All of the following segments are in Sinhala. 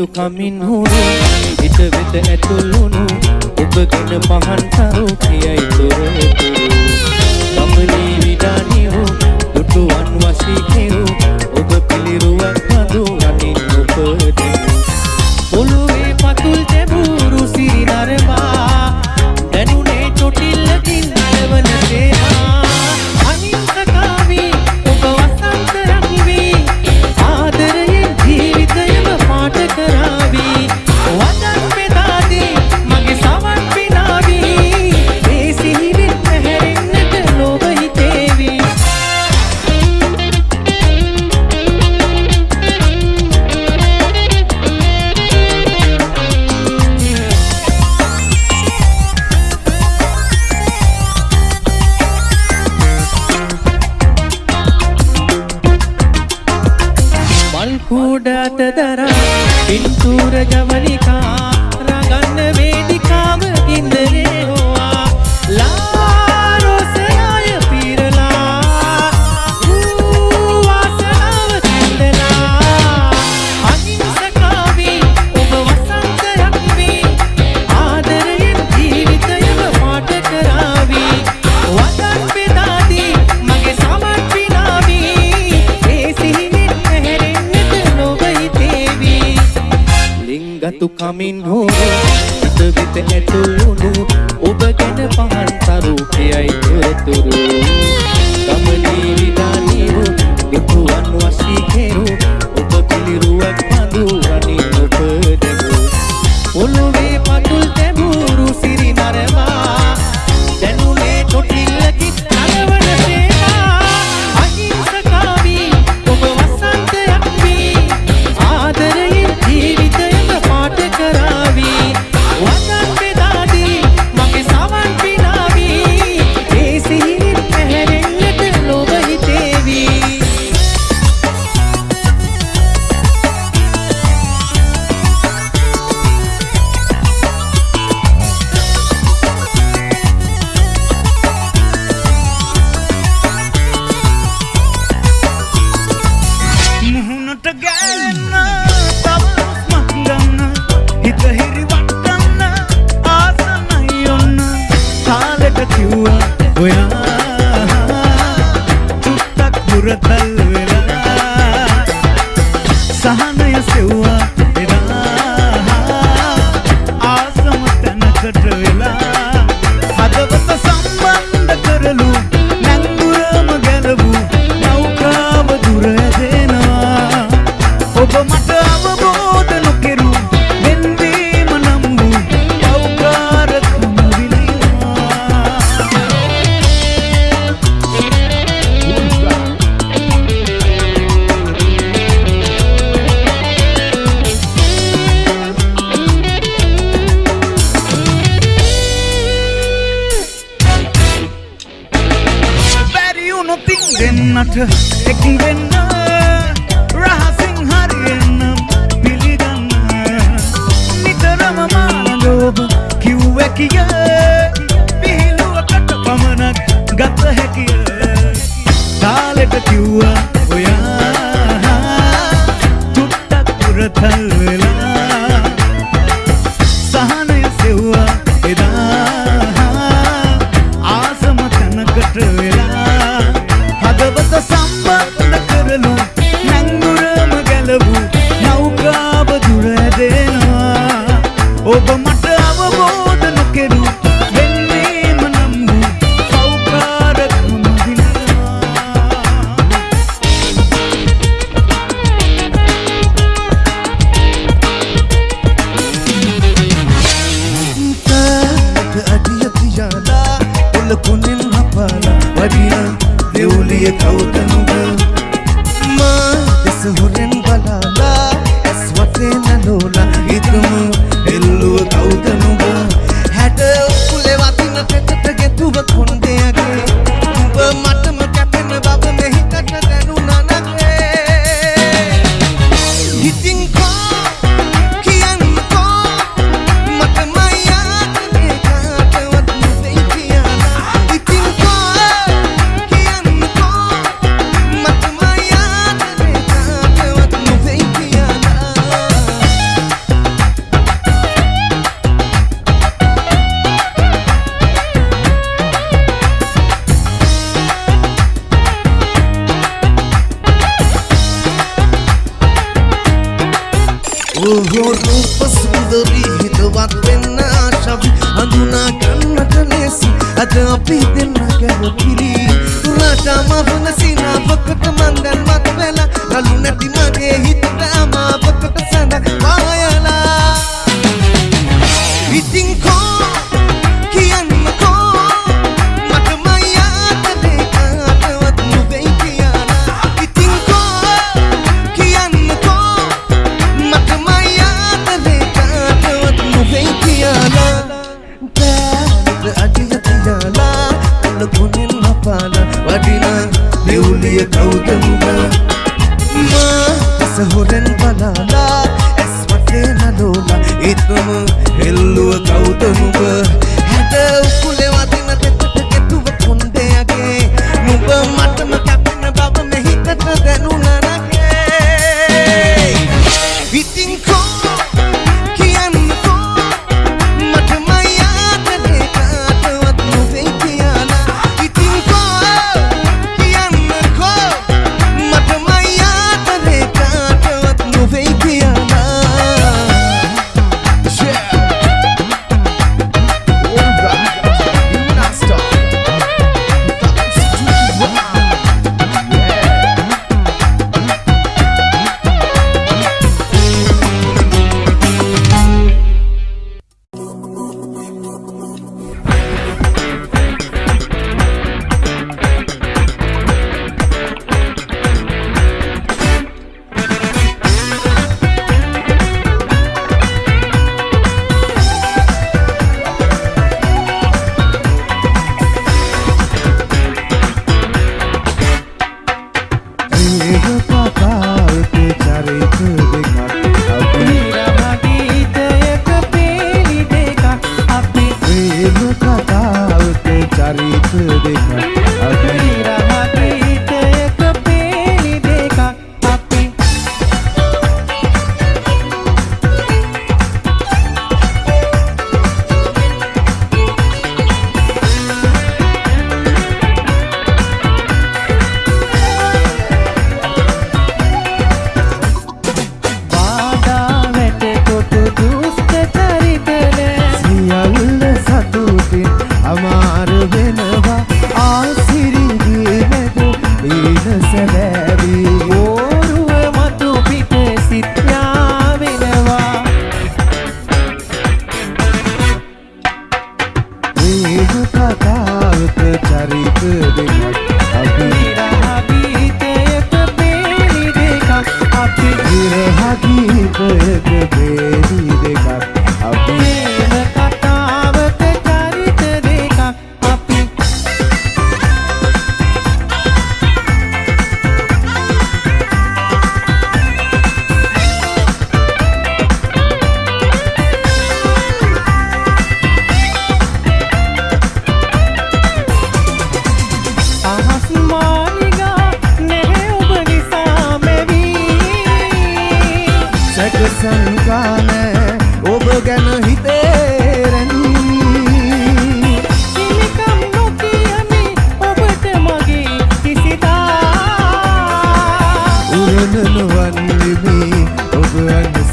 යුතුකමින් හුරු. හිත වෙත ඇතුළුණු. ඔබ ගැන පහන් සරු කියයි තොරතුරු ගමනේ විඩානියෝ දුටුවන් වසී කෙරූ. Good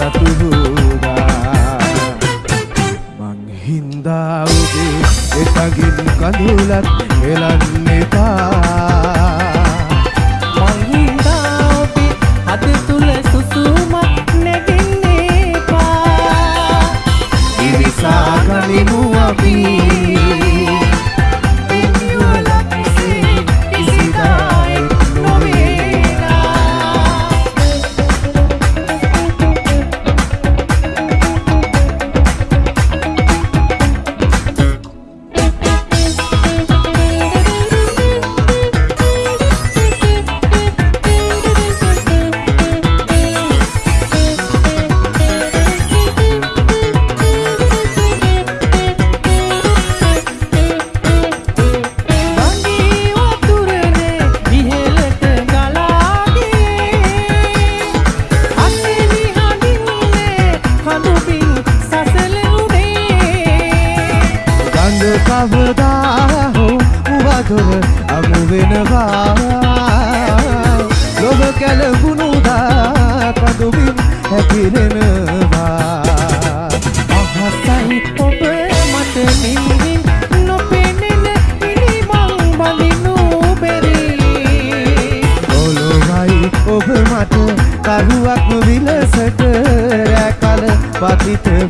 ඇන්න සතුහුදා මං හින්දා ඔබේ එතගින් කඳුලත් එලන්න patrită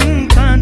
time.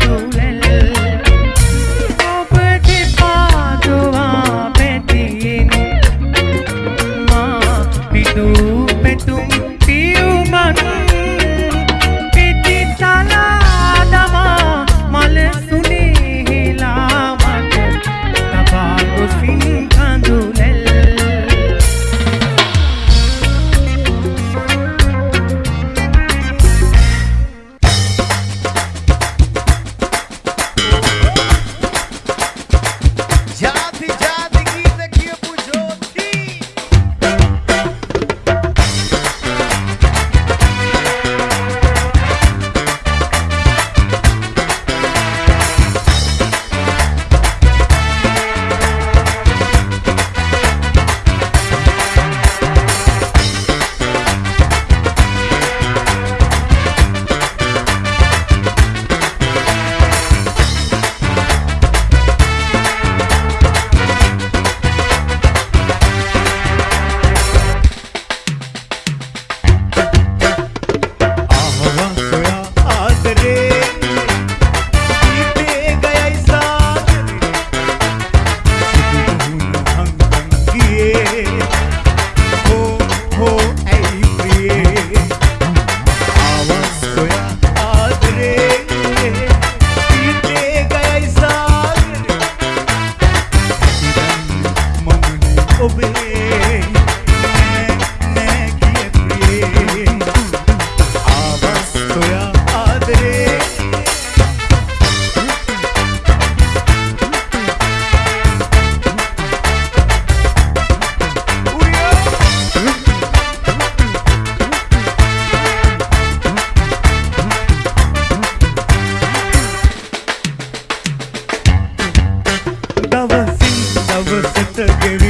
to give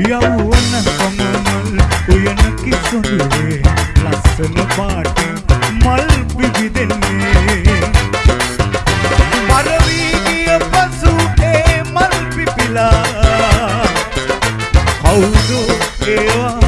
යවුවන පමණල් උයන කිසුඳුවේ ලස්සන පාට මල් පිපිදෙන්නේ මරවී ගිය පසුගේ මල් පිපිලා. කවුද ඒවා